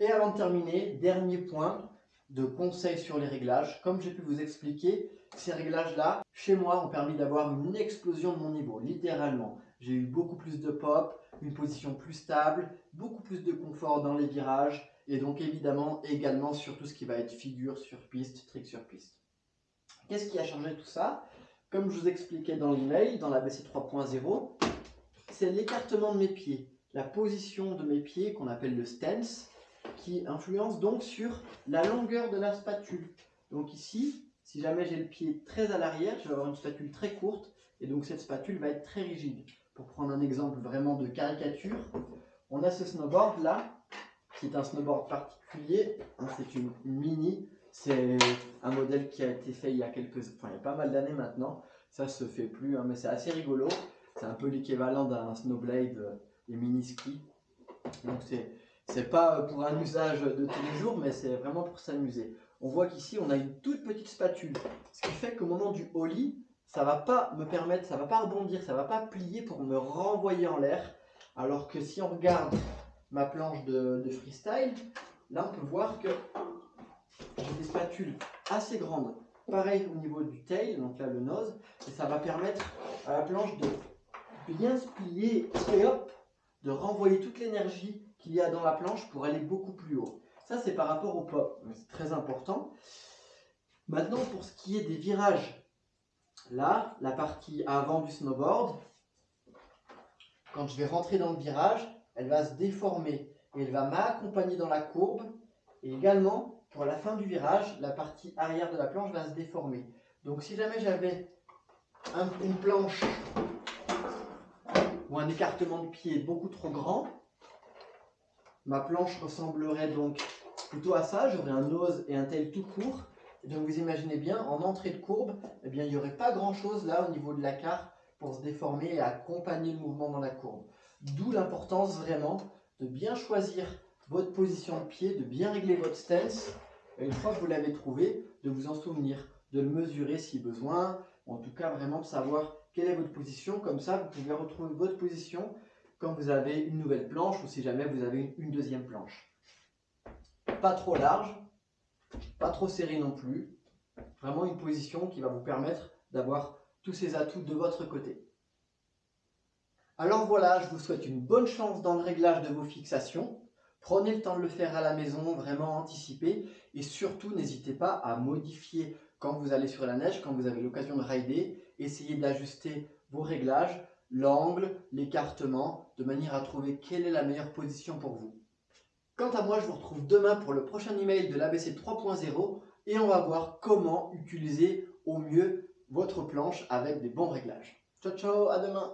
Et avant de terminer, dernier point de conseil sur les réglages. Comme j'ai pu vous expliquer, ces réglages-là, chez moi, ont permis d'avoir une explosion de mon niveau, littéralement. J'ai eu beaucoup plus de pop, une position plus stable, beaucoup plus de confort dans les virages, et donc évidemment également sur tout ce qui va être figure sur piste, trick sur piste. Qu'est-ce qui a changé tout ça? Comme je vous expliquais dans l'email, dans la BC 3.0, c'est l'écartement de mes pieds, la position de mes pieds qu'on appelle le stance, qui influence donc sur la longueur de la spatule. Donc ici, si jamais j'ai le pied très à l'arrière, je vais avoir une spatule très courte, et donc cette spatule va être très rigide. Pour prendre un exemple vraiment de caricature, on a ce snowboard là, qui est un snowboard particulier, hein, c'est une, mini, c'est un modèle qui a été fait il y a quelques, enfin il y a pas mal d'années maintenant, ça se fait plus, hein, mais c'est assez rigolo, c'est un peu l'équivalent d'un snowblade, euh, des mini skis, donc c'est c'est pas pour un usage de tous les jours, mais c'est vraiment pour s'amuser. On voit qu'ici, on a une toute petite spatule, ce qui fait qu'au moment du ollie, ça va pas me permettre, ça va pas rebondir, ça va pas plier pour me renvoyer en l'air. Alors que si on regarde ma planche de, freestyle, là on peut voir que j'ai des spatules assez grandes. Pareil au niveau du tail, donc là le nose, et ça va permettre à la planche de bien se plier et hop, de renvoyer toute l'énergie qu'il y a dans la planche pour aller beaucoup plus haut. Ça, c'est par rapport au pop, c'est très important. Maintenant, pour ce qui est des virages, là, la partie avant du snowboard, quand je vais rentrer dans le virage, elle va se déformer et elle va m'accompagner dans la courbe. Et également, pour la fin du virage, la partie arrière de la planche va se déformer. Donc si jamais j'avais une planche ou un écartement de pied beaucoup trop grand, Ma planche ressemblerait donc plutôt à ça. J'aurais un nose et un tail tout court. donc vous imaginez bien, en entrée de courbe, eh bien, il n'y aurait pas grand-chose là au niveau de la carte pour se déformer et accompagner le mouvement dans la courbe. D'où l'importance vraiment de bien choisir votre position de pied, de bien régler votre stance. Et une fois que vous l'avez trouvé, de vous en souvenir, de le mesurer si besoin. En tout cas, vraiment de savoir quelle est votre position. Comme ça, vous pouvez retrouver votre position quand vous avez une nouvelle planche ou si jamais vous avez une deuxième planche. Pas trop large, pas trop serré non plus. Vraiment une position qui va vous permettre d'avoir tous ces atouts de votre côté. Alors voilà, je vous souhaite une bonne chance dans le réglage de vos fixations. Prenez le temps de le faire à la maison, vraiment anticipé. Et surtout, n'hésitez pas à modifier quand vous allez sur la neige, quand vous avez l'occasion de rider. Essayez d'ajuster vos réglages l'angle, l'écartement, de manière à trouver quelle est la meilleure position pour vous. Quant à moi, je vous retrouve demain pour le prochain email de l'ABC 3.0 et on va voir comment utiliser au mieux votre planche avec des bons réglages. Ciao ciao, à demain